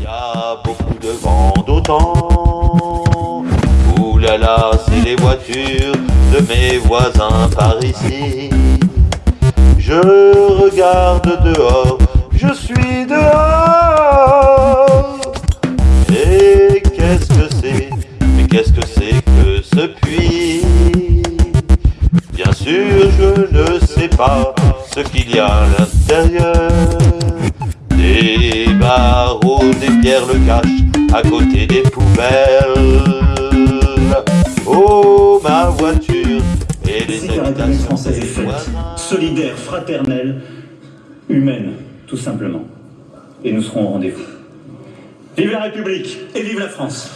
Il y a beaucoup de vent d'autant. Ouh là là, c'est les voitures de mes voisins par ici. Je regarde dehors, je suis dehors. Et qu'est-ce que c'est? Mais qu'est-ce que c'est que ce puits? Bien sûr, je ne sais pas ce qu'il y a à l'intérieur. Le cachent à côté des poubelles. Oh, ma voiture et les C'est habitations française est faite, solidaire, fraternelle, humaine, tout simplement. Et nous serons au rendez-vous. Vive la République et vive la France